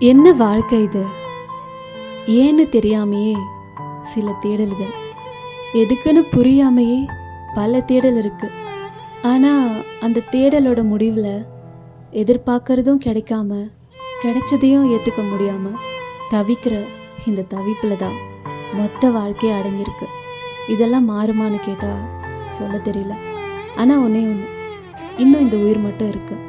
என்ன வாழ்க்கை இது? ஏன்னு தெரியாமையே சில தேடல்கள். எதுக்குன்னு புரியாமையே பல தேடல் இருக்கு. ஆனால் அந்த தேடலோட முடிவில் எதிர்பார்க்கறதும் கிடைக்காம கிடைச்சதையும் ஏற்றுக்க முடியாமல் தவிக்கிற இந்த தவிப்பில் தான் மொத்த வாழ்க்கையே அடங்கியிருக்கு. இதெல்லாம் மாறுமான்னு கேட்டால் சொல்ல தெரியல. ஆனால் ஒன்றே ஒன்று இன்னும் இந்த உயிர் மட்டும் இருக்குது